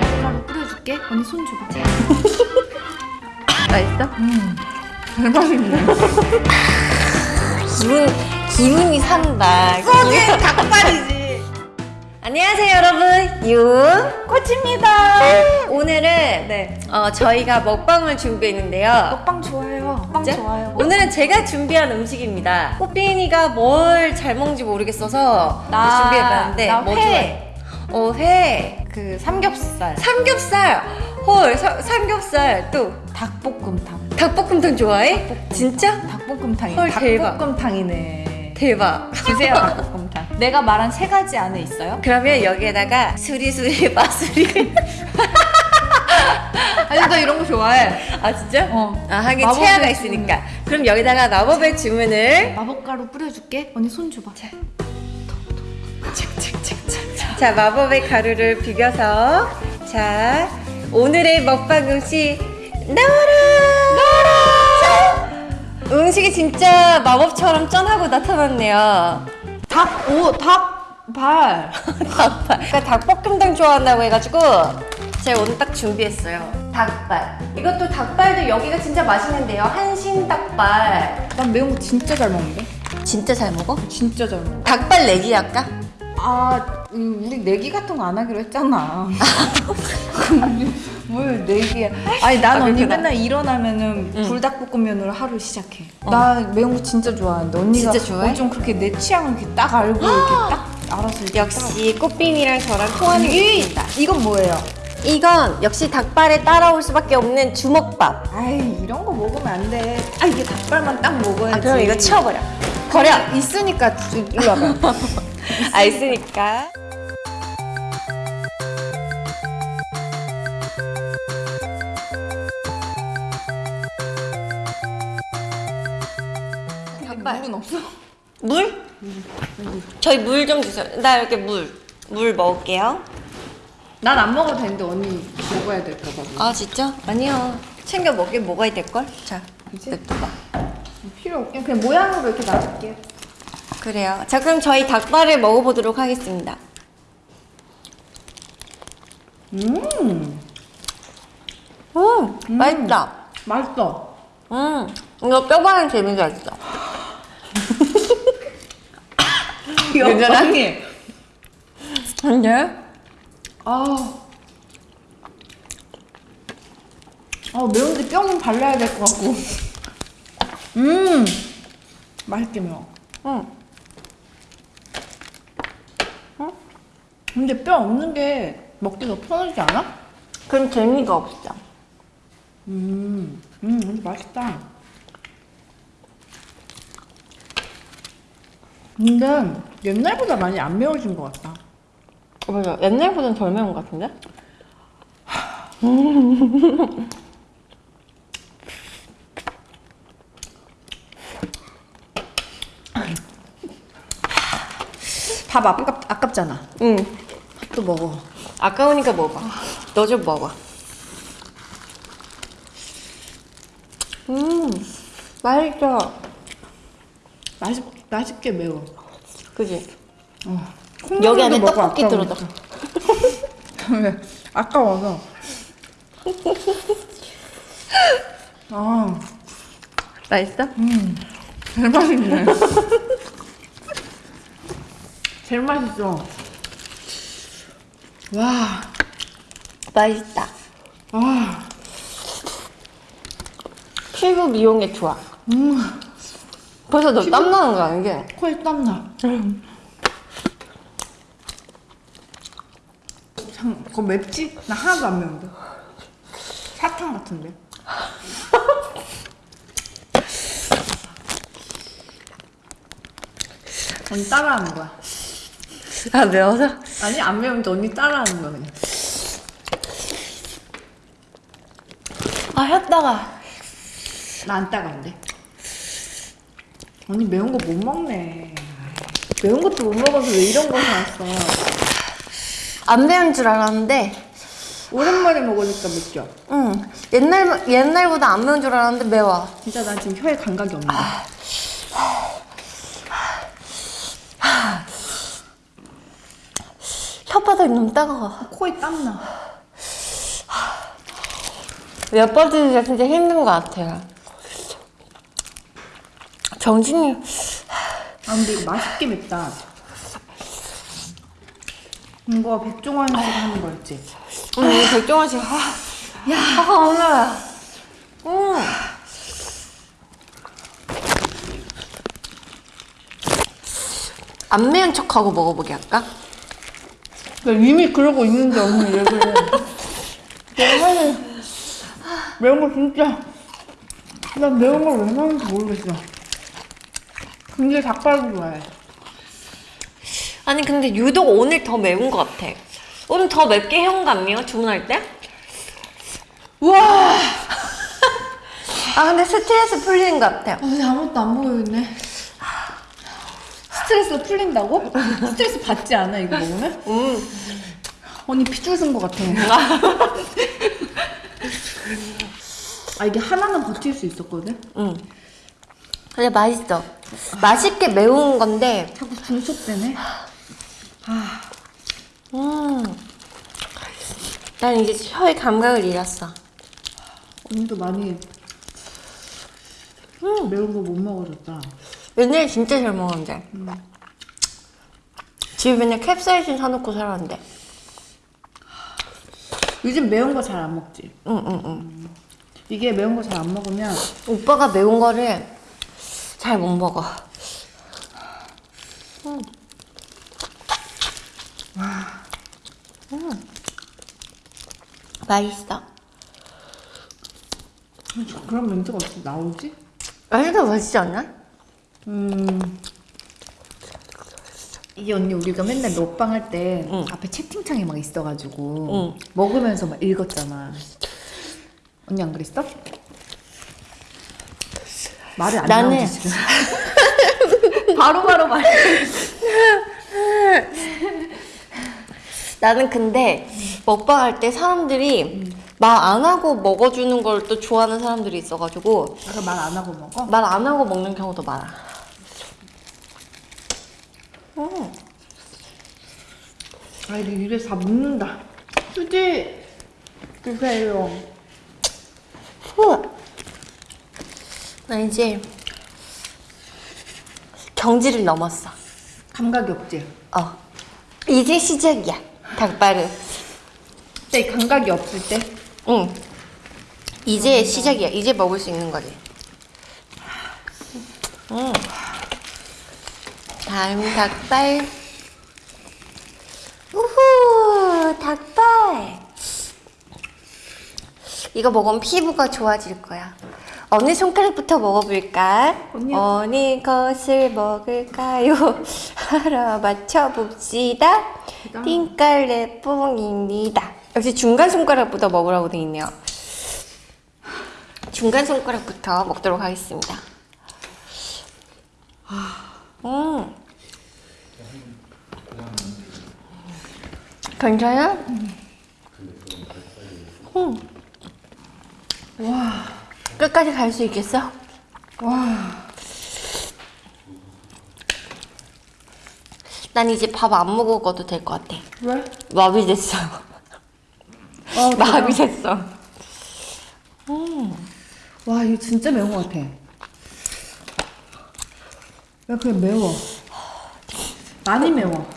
마블가루 뿌려줄게. 언니 손 줘봐. 맛있어? 음. 대박이네. 기분, 기분이 산다. 소주의 닭발이지. 안녕하세요 여러분 윤코치입니다 오늘은 네. 어, 저희가 먹방을 준비했는데요 먹방 좋아해요. 먹방 진짜? 좋아요. 오늘은 제가 준비한 음식입니다 꽃빈이가 뭘 잘 먹는지 모르겠어서 나- 준비해봤는데 나뭐 회. 좋아해? 어, 회 그 삼겹살, 삼겹살 헐 사- 삼겹살 또 닭볶음탕. 닭볶음탕 좋아해? 진짜? 닭볶음탕이 헐, 대박. 닭볶음탕이네. 대박 주세요 닭볶음탕. 내가 말한 세 가지 안에 있어요? 그러면 여기에다가 수리수리 마수리 아니 나 이런 거 좋아해. 아 진짜? 어. 아 하긴 체아가 주문. 있으니까 그럼 여기다가 마법의 주문을 마법가루 뿌려줄게. 언니 손 줘봐. 자 마법의 가루를 비벼서 자 오늘의 먹방 음식 나와라 나와라 음식이 진짜 마법처럼 쩐하고 나타났네요 닭, 오, 닭발. 닭발 그러니까 닭볶음탕 좋아한다고 해가지고 제가 오늘 딱 준비했어요 닭발 이것도 닭발도 여기가 진짜 맛있는데요 한신 닭발 난 매운 거 진짜 잘 먹는데? 진짜 잘 먹어? 진짜 잘 먹어. 닭발 내기 할까? 아, 음, 우리 내기 같은 거 안 하기로 했잖아. 뭘 내기야? 아니 난 아, 언니 그렇구나. 맨날 일어나면은 응. 불닭볶음면으로 하루 시작해. 어. 나 매운 거 진짜 좋아하는데 언니가 진짜 좋아해? 어, 좀 그렇게 내 취향을 이렇게 딱 알고 이렇게 딱 알아서 이렇게 역시 꽃빈이랑 저랑 통하는 게이 있습니다 이건 뭐예요? 이건 역시 닭발에 따라올 수밖에 없는 주먹밥 아이 이런 거 먹으면 안 돼. 아 이게 닭발만 딱 먹어야지. 아 그럼 이거 치워버려 버려 있으니까 주- 일로 와봐. 아 있으니까 물은 없어? 물? 저희 물 좀 주세요 나 이렇게 물 물 먹을게요 난 안 먹어도 되는데 언니 먹어야 될까 봐. 아 진짜? 아니요 챙겨 먹긴 먹어야 될걸? 자? 냅둬봐 필요 없게 그냥 모양으로 이렇게 놔둘게. 그래요 자 그럼 저희 닭발을 먹어보도록 하겠습니다 음, 음, 맛있다 맛있어. 음 이거 뼈바는 재미가 있어 괜찮아? 근데 아. 아 매운데 뼈는 발라야 될 것 같고. 음, 맛있게 매워. 응. 근데 뼈 없는 게 먹기 더 편하지 않아? 그럼 재미가 없어 음, 음, 근데 맛있다. 근데 옛날보다 많이 안 매워진 것 같다. 맞아 옛날보단 덜 매운 것 같은데? 밥 아깝, 아깝잖아. 응또 먹어. 아까우니까 먹어 너 좀 먹어 음 맛있어 맛있, 맛있게 매워. 그지? 어. 여기 안에 떡볶이. 왜? 아까워서. 아, 맛있어? 음. 제일 맛있네. 제일 맛있어. 와, 맛있다 아, 피부 미용에 좋아 음. 벌써 너땀 나는 거 아니게? 코에 땀나. 참, 그거 맵지? 나 하나도 안 매운데. 사탕 같은데. 언니 따라하는 거야. 아 매워서? 아니 안 매운데 언니 따라하는 거야 그냥. 아 혔다가 나 안 따가운데. 언니 매운 거 못 먹네. 매운 것도 못 먹어서 왜 이런 거 사왔어? 안 매운 줄 알았는데 오랜만에 먹으니까 맵죠? 응 옛날, 옛날보다 안 매운 줄 알았는데 매워 진짜 나 지금 혀에 감각이 없네. 혓바닥이 너무 따가워 코에 땀나. 몇번 드니까 진짜 힘든 것 같아요. 정신이 아 근데 이거 맛있게 맵다. 이거 백종원 씨 하는 거였지? 오늘 백종원 씨, 아, 야, 아, 오늘, 음. 안 매운 척하고 먹어보게 할까? 나 이미 그러고 있는데 언니 얘기를. 내가 매운 거 진짜 난 매운 걸 왜 먹는지 모르겠어. 근데 닭발도 좋아해. 아니 근데 유독 오늘 더 매운 것 같아. 오늘 더 맵게 해온 거 아니에요? 주문할 때? 우와! 아 근데 스트레스 풀리는 것 같아요. 아, 근데 아무것도 안 보이네. 스트레스가 풀린다고? 스트레스 받지 않아 이거 먹으면? 음. 언니 피줄 쓴것 같아. 아 이게 하나는 버틸 수 있었거든? 응. 근데 맛있어. 맛있게 매운 건데, 자꾸 중속되네. 음. 난 이제 혀의 감각을 잃었어. 언니도 많이 매운 거 못 먹어줬다. 옛날에 진짜 잘 먹었는데. 집에 맨날 캡사이신 사놓고 살았는데. 요즘 매운 거 잘 안 먹지? 응, 응, 응. 이게 매운 거 잘 안 먹으면 오빠가 매운 거를 잘 못 먹어. 음. 음. 맛있어. 그런 멘트가 어떻게 나오지? 맛있어, 맛있지 않나? 음. 이게 언니 우리가 맨날 먹방 할 때 응. 앞에 채팅창이 막 있어가지고 응. 먹으면서 막 읽었잖아. 언니 안 그랬어? 말이 안 나는- 나오지 지금. 바로바로 말. 나는 근데 먹방 할 때 사람들이 말안 하고 먹어주는 걸 또 좋아하는 사람들이 있어가지고 아까 말안 하고 먹어? 말 안 하고 먹는 경우도 많아. 음. 아 이게 입에서 다 묻는다. 휴지 주세요. 후. 나 이제 경지를 넘었어. 감각이 없지? 어. 이제 시작이야. 닭발은. 때 감각이 없을 때 응. 이제 시작이야. 이제 먹을 수 있는 거지. 응. 다음 닭발. 우후, 닭발. 이거 먹으면 피부가 좋아질 거야. 어느 손가락부터 먹어볼까? 언니. 어느 것을 먹을까요? 하러 맞춰봅시다. 띵깔레 뽕입니다. 역시 중간 손가락부터 먹으라고 돼 있네요. 중간 손가락부터 먹도록 하겠습니다. 음. 괜찮아? 음. 와. 끝까지 갈 수 있겠어? 와 난 이제 밥 안 먹어도 될 것 같아. 왜? 마비 됐어. 어, 마비 됐어. 와 이거 진짜 매운 것 같아. 야 그냥 매워. 많이 매워.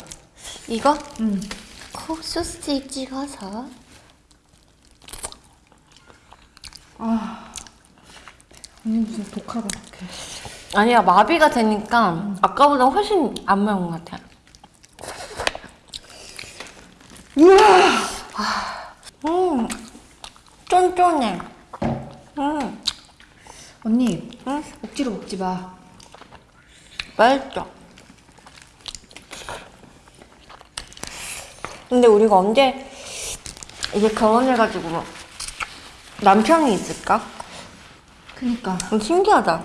이거? 응. 코 소스에 찍어서. 언니 무슨 독하다 독해. 아니야, 마비가 되니까 아까보다 훨씬 안 매운 것 같아. 우와. 음, 쫀쫀해. 음, 언니 응? 억지로 먹지 마. 맛있어. 근데 우리가 언제 이제 결혼해가지고 남편이 있을까? 그니까 음, 신기하다.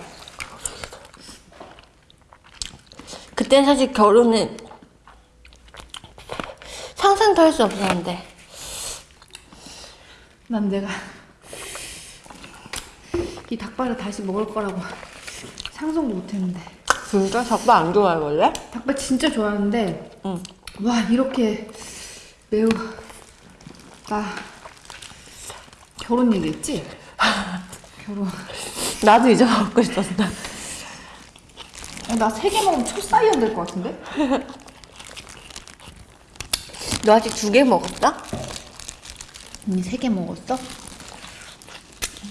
그땐 사실 결혼은 상상도 할 수 없었는데. 난 내가 이 닭발을 다시 먹을 거라고 상상도 못했는데. 진짜 닭발 안 좋아해, 원래? 닭발 진짜 좋아하는데 응. 와 이렇게 매우 나 결혼 얘기했지? 결혼. 나도 이제 먹고 있었어. 나세 개 먹으면 초사이언 될 것 같은데? 너 아직 두 개 먹었어? 언니 세 개 먹었어?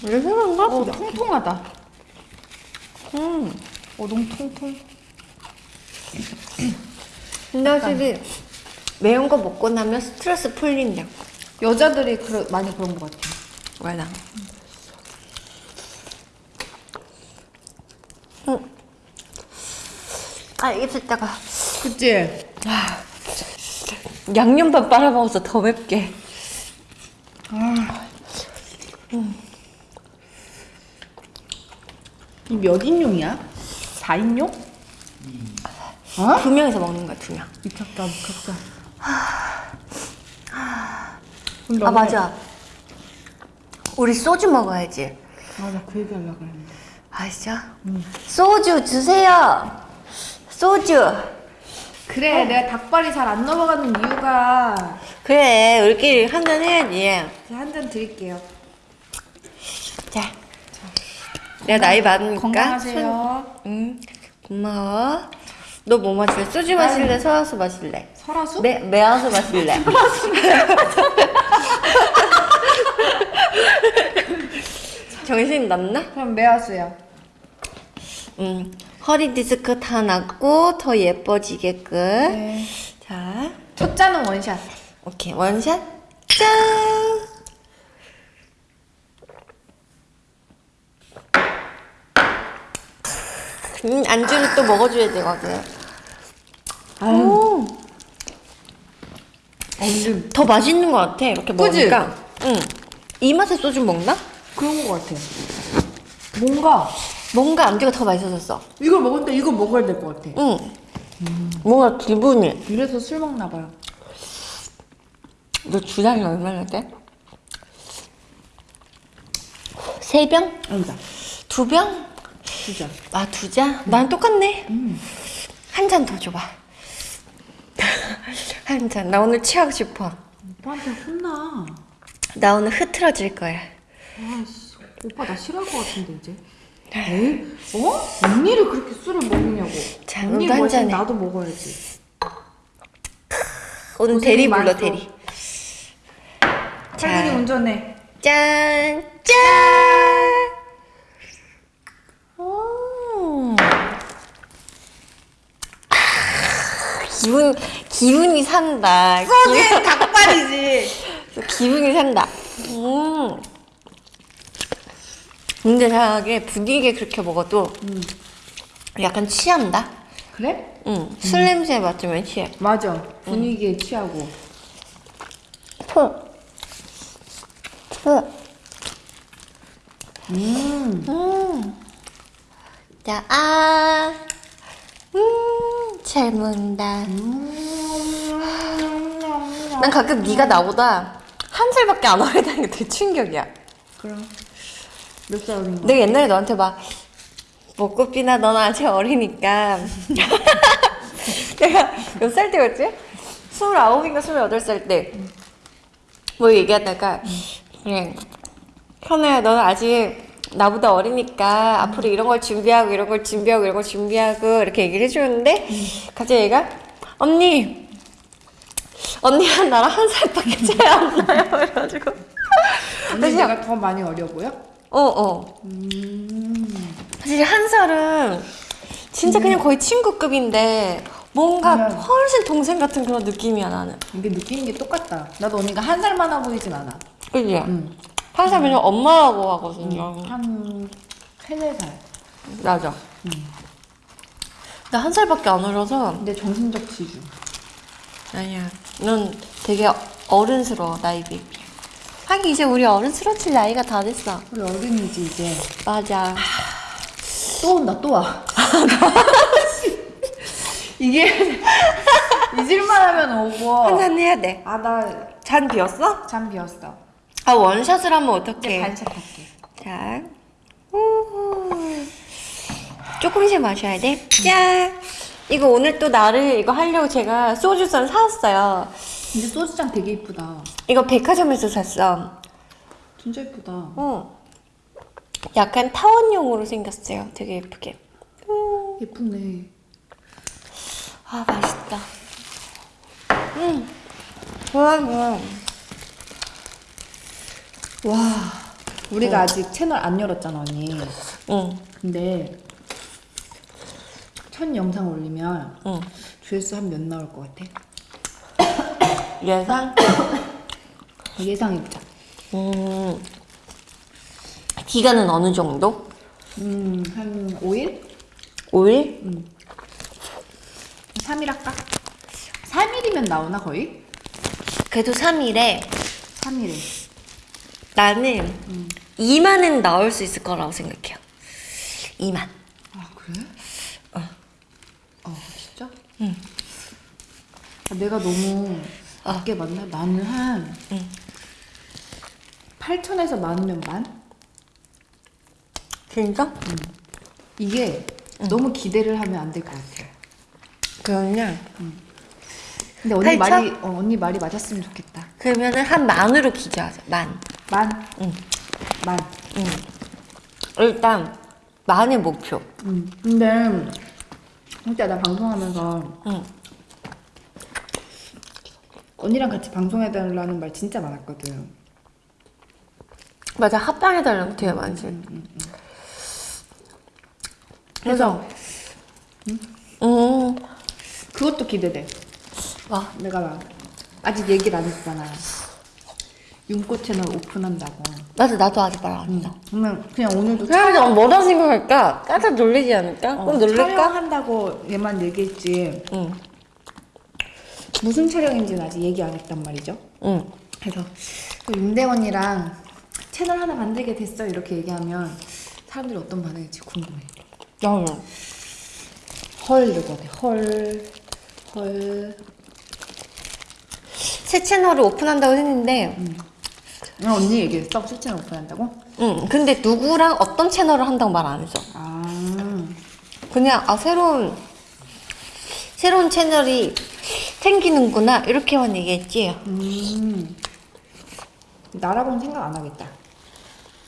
왜 그런가? 어, 통통하다. 음. 어동 통통. 근데 확실히 매운 거 먹고 나면 스트레스 풀린다. 여자들이 그러, 많이 그런 것 같아. 맞아. 응. 아, 입술다가 그치? 양념밥 빨아먹어서 더 맵게. 이몇 인용이야? 4인용? 어? 두 명이서 먹는 거야, 두 명. 미쳤다, 미쳤다. 아, 맞아. 우리 소주 먹어야지. 맞아, 그 얘기 하려고 했는데. 아, 진짜? 소주 주세요. 소주. 그래, 내가 닭발이 잘 안 넘어가는 이유가 그래, 우리끼리 한 잔 해야지. 제가 한잔 드릴게요. 자. 내가 나이 많으니까. 건강하세요. 손- 응. 고마워. 너 뭐 마실래? 소주 마실래? 설화수 마실래? 설화수? 매, 매화수 마실래? 정신 나갔나? 그럼 매화수요. 응. 허리 디스크 다 낫고 더 예뻐지게끔. 네. 자, 첫 잔은 원샷. 오케이 원샷. 짠. 음, 안주를 또 먹어줘야 되거든. 오, 완전 더 맛있는 것 같아. 이렇게 그지? 먹으니까. 응. 이 맛에 소주 먹나? 그런 것 같아. 뭔가 뭔가 안주가 더 맛있어졌어. 이걸 먹을 때 이걸 먹어야 될 것 같아. 응. 뭔가 기분이. 이래서 술 먹나 봐요. 너 주량이 얼마나 돼? 세 병? 아니다. 두 병? 두 잔. 아, 두 잔? 난 똑같네. 음. 한잔 더 줘봐. 한 잔. 나 오늘 취하고 싶어. 오빠한테 혼나. 나 오늘 흐트러질 거야. 아씨, 오빠 나 싫어할 것 같은데 이제. 에이? 어? 언니를 그렇게 술을 먹느냐고. 자, 언니 한 잔해. 나도 먹어야지. 오늘 대리 불러. 대리. 할머니 운전해. 짠! 짠! 음. 기분, 기분이 산다. 소주엔 닭발이지. 기분이 산다. 음. 근데 이상하게 분위기에 그렇게 먹어도 약간 취한다. 그래? 응. 술 냄새 맡으면 취해. 맞아. 분위기에 취하고. 푸. 푸. 음. 음. 자, 아. 음, 잘 먹는다. 난 가끔 네가 나보다 한 살밖에 안 어리다는 게 되게 충격이야. 그럼. 몇 살 어린 거? 내가 옛날에 너한테 막 먹고삐나 넌 아직 어리니까 내가 몇 살 때였지? 스물아홉인가 스물여덟 살 때 뭐 얘기하다가 그냥 현아야 너는 아직 나보다 어리니까 앞으로 이런 걸 준비하고 이런 걸 준비하고 이런 걸 준비하고 이렇게 얘기를 해주는데 갑자기 얘가 언니 언니랑 나랑 한 살밖에 차이 안 나요 그래가지고 언니 내가 더 많이 어려 보여? 어어 사실 한 살은 진짜 그냥 거의 친구급인데 뭔가 음. 훨씬 동생 같은 그런 느낌이야 나는 이게 느끼는 게 똑같다. 나도 언니가 한 살 많아 보이진 않아. 그지? 응. 한살 그냥 엄마라고 하거든요 한 세네 살. 맞아 나한 살밖에 안 어려서 근데 정신적 지주. 아니야 넌 되게 어른스러워 나이 비비 하긴 이제 우리 어른스러워질 나이가 다 됐어 우리 어른이지 이제. 맞아 또 온다 또 와. 이게 잊을만 하면 오고. 한잔 해야 돼잔 아나 비었어? 잠 비었어. 아 원샷을 하면 이제 어떡해 반샷할게. 자, 우후. 조금씩 마셔야 돼. 짠. 이거 오늘 또 나를 이거 하려고 제가 소주잔 사왔어요. 근데 소주잔 되게 이쁘다. 이거 백화점에서 샀어. 진짜 예쁘다. 어. 약간 타원용으로 생겼어요. 되게 예쁘게. 음. 예쁘네. 아 맛있다. 음. 좋아 좋아. 와, 우리가 아직 채널 안 열었잖아, 언니. 응. 근데 첫 영상 올리면 응. 조회수 한 몇 나올 것 같아? 예상? 예상해보자. 음. 기간은 어느 정도? 음, 한 5일? 5일? 3일 할까? 3일이면 나오나, 거의? 그래도 3일에 3일에. 나는 2만은 나올 수 있을 거라고 생각해요. 2만. 아, 그래? 어. 어, 진짜? 응. 내가 너무 낮게 맞나? 나는 한 응. 8천에서 많으면 만? 진짜? 이게 너무 기대를 하면 안 될 것 같아. 그러면 근데 언니 8천? 말이 어, 언니 말이 맞았으면 좋겠다. 그러면은 한 만으로 기재하자. 만. 만. 응. 만. 응. 일단 만의 목표. 응. 근데 진짜 나 방송하면서 응. 언니랑 같이 방송해달라는 말 진짜 많았거든. 맞아 합방해달라는 거 되게 많지. 그래서 음. 그것도 기대돼. 와 내가 막 아직 얘기를 안 했잖아. 윤꽃 채널 오픈한다고. 맞아 나도 아직 말 안 했어. 그러면 그냥 오늘도 사람들이 뭐라 생각할까? 깜짝 놀라지 않을까? 어, 꼭 놀랄까? 촬영한다고 얘만 얘기했지 응. 무슨 촬영인지는 아직 얘기 안 했단 말이죠. 응. 그래서 또 윤대원이랑 채널 하나 만들게 됐어 이렇게 얘기하면 사람들이 어떤 반응일지 궁금해. 나는 헐 이러고. 헐. 헐. 새 채널을 오픈한다고 했는데 응, 언니 얘기했어? 새 채널 오픈한다고? 응. 근데 누구랑 어떤 채널을 한다고 말 안 했어. 아. 그냥 아 새로운 새로운 채널이 생기는구나 이렇게만 얘기했지. 음. 나라고는 생각 안 하겠다.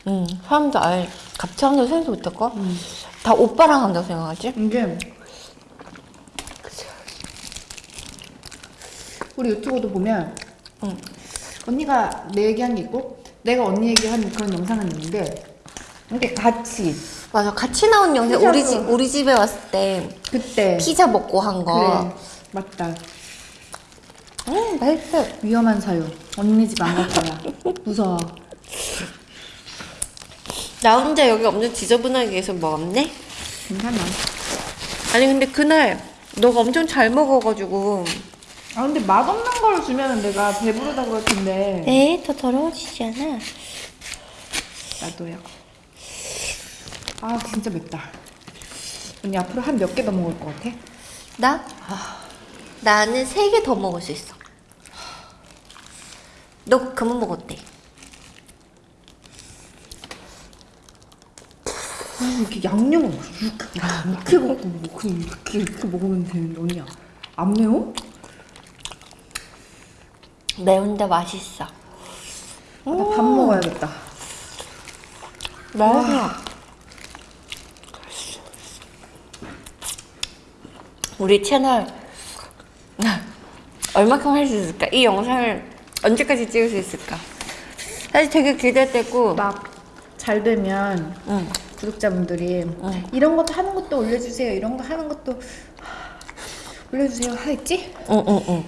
응. 사람들 아예 같이 한다고 생각도 못할 거. 다 오빠랑 한다고 생각하지. 이게 우리 유튜브도 보면 응. 언니가 내 얘기한 게 있고 내가 언니 얘기한 그런 영상은 있는데 이렇게 같이 맞아. 같이 나온 영상. 우리 집 우리 집에 왔을 때 그때. 피자 먹고 한 거. 그래. 맞다. 음 맛있어. 위험한 사유. 언니 집 안 갈 거야. 무서워. 나 혼자 여기 엄청 지저분하게 계속 먹었네? 괜찮아. 아니 근데 그날 너가 엄청 잘 먹어가지고. 아 근데 맛없는 걸 주면 내가 배부르다 그럴 텐데. 에이 더 더러워지지 않아. 나도요 아 진짜 맵다. 언니 앞으로 한 몇 개 더 먹을 것 같아? 나? 나는 세 개 더 먹을 수 있어. 너 그만 먹었대 아, 이렇게 양념을 이렇게 이렇게 먹고 뭐 그냥 이렇게 이렇게 먹으면 되는데 언니야. 안 매워? 매운데 맛있어. 나밥 먹어야겠다. 맛있 우리 채널 얼마큼 할 수 있을까? 이 영상을 언제까지 찍을 수 있을까? 사실 되게 기대되고 막 잘 되면 응. 구독자분들이 이런 것도 하는 것도 올려주세요 이런 거 하는 것도 하, 올려주세요 하겠지? 응, 응, 응.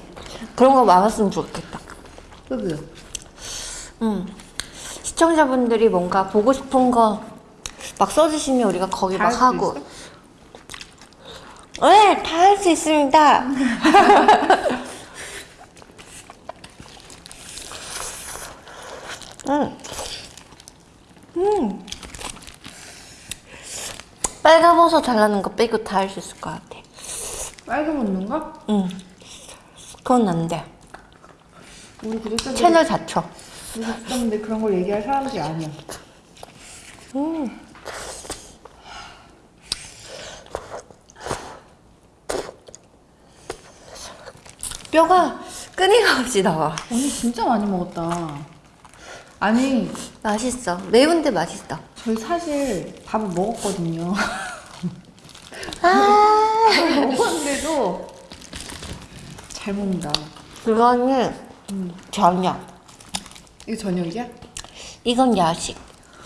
그런 거 많았으면 좋겠다. 그그 응. 시청자분들이 뭔가 보고 싶은 거 막 써주시면 우리가 거기 막 하고. 네, 다 할 수 있습니다. 응. 음. 빨간버섯 잘라는 거 빼고 다 할 수 있을 것 같아. 빨개 먹는 거? 응. 그건 안 돼. 우리 구독자들 채널 자체. 우리 구독자분들 그런 걸 얘기할 사람들이 아니야 음. 뼈가 끊임없이 나와. 언니 진짜 많이 먹었다 아니 맛있어. 매운데 맛있어. 저희 사실 밥을 먹었거든요. 아, 먹었는데도 잘 먹는다. 그거는 저녁. 이거 저녁이야? 이건 야식.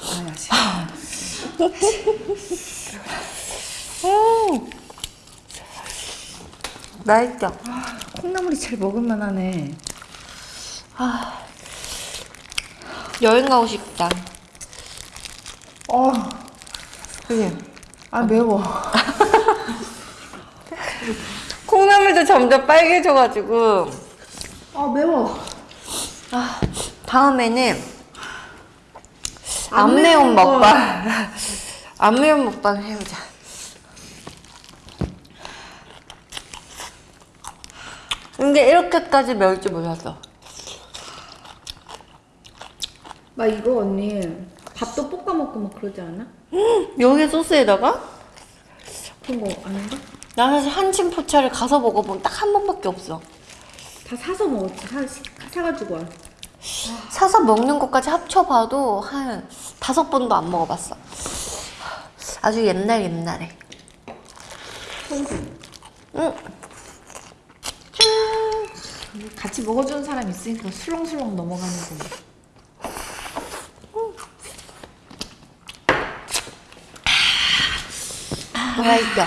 아 야식. 음. 맛있죠? 콩나물이 제일 먹을만하네. 여행 가고 싶다. 어, 그지? 아 매워. 콩나물도 점점 빨개져가지고. 아 매워. 아, 다음에는 안 안 매운. 먹방. 안 매운 먹방 해보자. 근데 이렇게까지 매울 줄 몰랐어. 막 이거 언니 밥도 볶아 먹고 막 그러지 않아? 여기 소스에다가? 그런 거 아닌가? 나 사실 한친 포차를 가서 먹어본 딱 한 번밖에 없어. 다 사서 먹었지. 사, 사가지고 와. 사서 먹는 것까지 합쳐봐도 한 다섯 번도 안 먹어봤어. 아주 옛날 옛날에. 응. 같이 먹어주는 사람 있으니까 술렁술렁 넘어가는 거. 맛있어.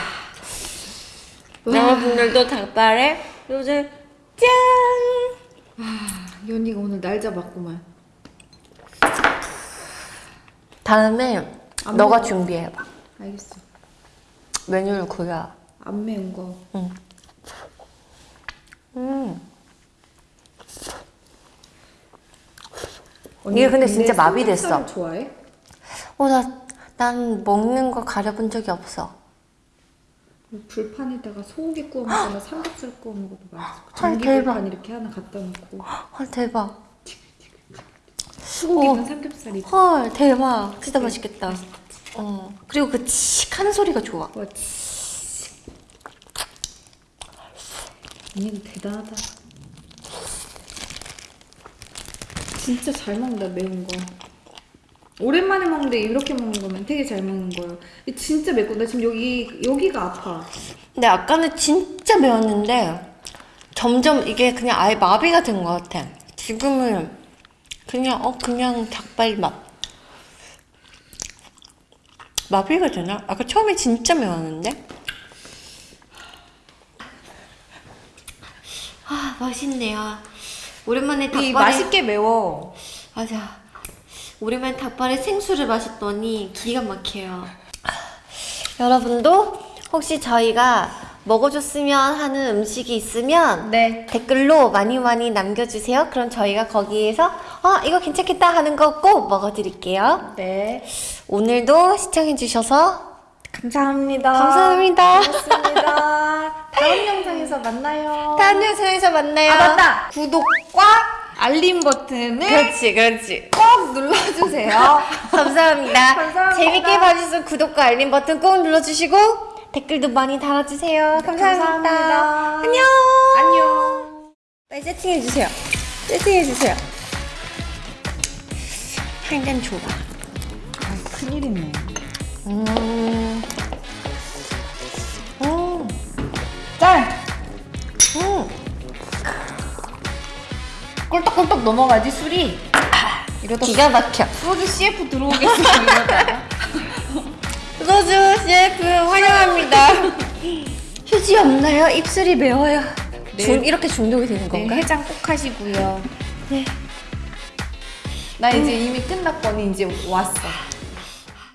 여러분들도 닭발에 요새 짠! 이 언니가 오늘 날 잡았구만. 다음에 안 너가 먹어. 준비해봐. 알겠어. 메뉴를 구야. 안 매운 거. 응. 음. 언니 이게 근데 진짜 마비됐어. 좋아해? 어, 나, 난 먹는 거 가려본 적이 없어. 불판에다가 소고기 구워 먹거나 삼겹살 구워 먹어도 맛있어. 헐, 전기. 불판 이렇게 하나 갖다 놓고 헐, 대박. 소고기는 어. 삼겹살이 헐, 대박. 진짜 맛있겠다. 어. 그리고 그 칙 하는 소리가 좋아. 와 치. 언니는 대단하다. 진짜 잘 먹는다 매운 거. 오랜만에 먹는데 이렇게 먹는 거면 되게 잘 먹는 거예요. 진짜 맵고 나 지금 여기 여기가 아파. 근데 아까는 진짜 매웠는데 점점 이게 그냥 아예 마비가 된 것 같아. 지금은 그냥 어 그냥 닭발 맛. 마비가 되나? 아까 처음에 진짜 매웠는데. 맛있네요. 오랜만에 닭발에 이 맛있게 매워. 맞아. 오랜만에 닭발에 생수를 마셨더니 기가 막혀요. 여러분도 혹시 저희가 먹어줬으면 하는 음식이 있으면 네. 댓글로 많이 많이 남겨주세요. 그럼 저희가 거기에서 어 이거 괜찮겠다 하는 거 꼭 먹어드릴게요. 네. 오늘도 시청해주셔서 감사합니다. 감사합니다. 고맙습니다. 다음 영상에서 만나요. 다음 영상에서 만나요. 아 맞다. 구독과 알림 버튼을 그렇지, 그렇지. 꼭 눌러주세요. 감사합니다. 감사합니다. 재밌게 봐주셔서 구독과 알림 버튼 꼭 눌러주시고 댓글도 많이 달아주세요. 감사합니다. 감사합니다. 안녕. 안녕. 빨리 세팅해 주세요. 세팅해 주세요. 한잔 줘봐. 아, 큰일이네. 음. 음. 꿀떡꿀떡 넘어가지 술이. 이러다 기가 막혀. 소주 CF 들어오겠어 이러다가. 소주 CF 환영합니다. 휴지 없나요? 입술이 매워요. 네. 중, 이렇게 중독이 되는 네, 건가? 해장 꼭 하시고요. 네. 나 이제 이미 끝났거니 이제 왔어.